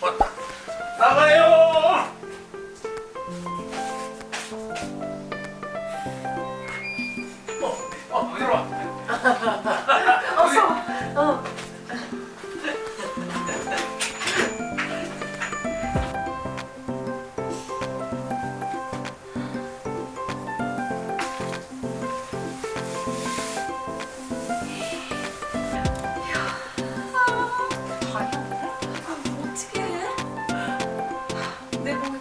왔다. 나가요. débrouiller.